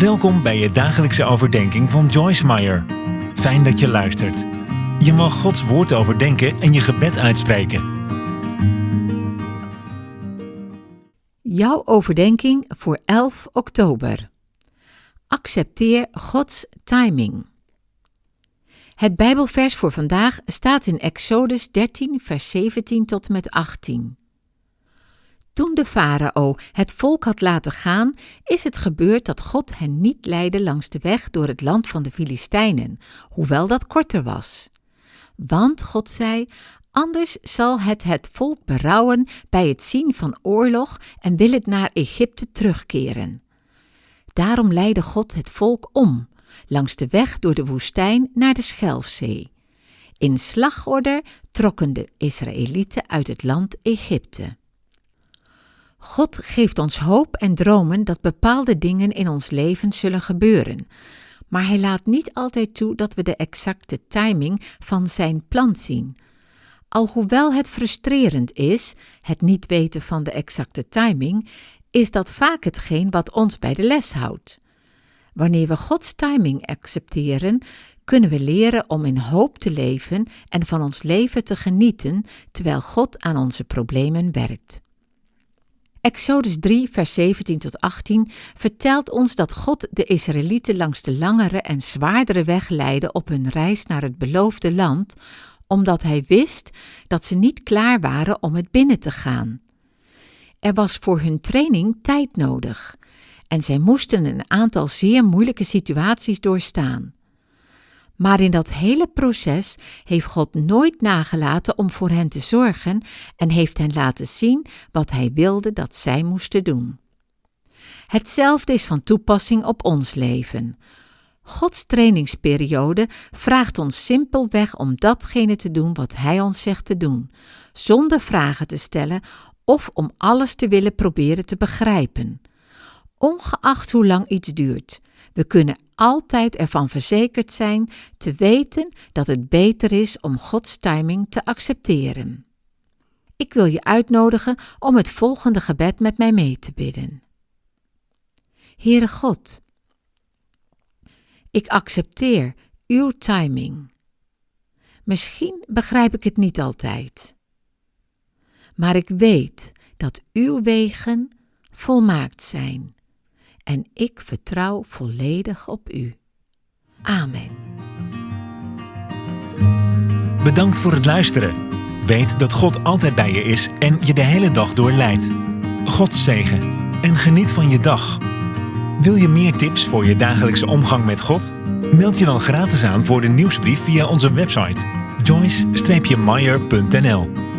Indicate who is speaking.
Speaker 1: Welkom bij je dagelijkse overdenking van Joyce Meyer. Fijn dat je luistert. Je mag Gods woord overdenken en je gebed uitspreken.
Speaker 2: Jouw overdenking voor 11 oktober. Accepteer Gods timing. Het Bijbelvers voor vandaag staat in Exodus 13, vers 17 tot en met 18. Toen de farao het volk had laten gaan, is het gebeurd dat God hen niet leidde langs de weg door het land van de Filistijnen, hoewel dat korter was. Want God zei: Anders zal het het volk berouwen bij het zien van oorlog en wil het naar Egypte terugkeren. Daarom leidde God het volk om, langs de weg door de woestijn naar de Schelfzee. In slagorde trokken de Israëlieten uit het land Egypte. God geeft ons hoop en dromen dat bepaalde dingen in ons leven zullen gebeuren, maar Hij laat niet altijd toe dat we de exacte timing van Zijn plan zien. Alhoewel het frustrerend is, het niet weten van de exacte timing, is dat vaak hetgeen wat ons bij de les houdt. Wanneer we Gods timing accepteren, kunnen we leren om in hoop te leven en van ons leven te genieten terwijl God aan onze problemen werkt. Exodus 3, vers 17 tot 18 vertelt ons dat God de Israëlieten langs de langere en zwaardere weg leidde op hun reis naar het beloofde land, omdat hij wist dat ze niet klaar waren om het binnen te gaan. Er was voor hun training tijd nodig en zij moesten een aantal zeer moeilijke situaties doorstaan. Maar in dat hele proces heeft God nooit nagelaten om voor hen te zorgen en heeft hen laten zien wat Hij wilde dat zij moesten doen. Hetzelfde is van toepassing op ons leven. Gods trainingsperiode vraagt ons simpelweg om datgene te doen wat Hij ons zegt te doen, zonder vragen te stellen of om alles te willen proberen te begrijpen. Ongeacht hoe lang iets duurt, we kunnen altijd ervan verzekerd zijn te weten dat het beter is om Gods timing te accepteren. Ik wil je uitnodigen om het volgende gebed met mij mee te bidden. Heere God, ik accepteer uw timing. Misschien begrijp ik het niet altijd, maar ik weet dat uw wegen volmaakt zijn en ik vertrouw volledig op u. Amen.
Speaker 1: Bedankt voor het luisteren. Weet dat God altijd bij je is en je de hele dag door leidt. God zegen en geniet van je dag. Wil je meer tips voor je dagelijkse omgang met God? Meld je dan gratis aan voor de nieuwsbrief via onze website joyce-meyer.nl